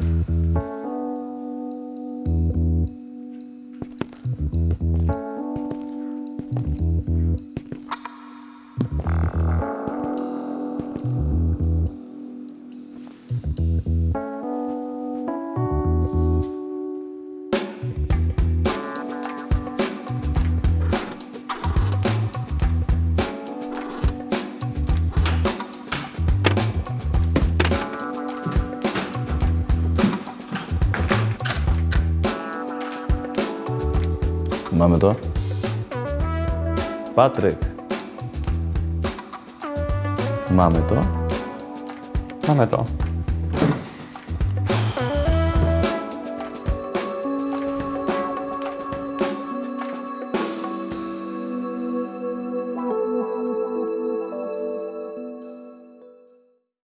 Thank you. Είμαστε στο Πατρίκ. Είμαστε στο Πατρίκ. Είμαστε.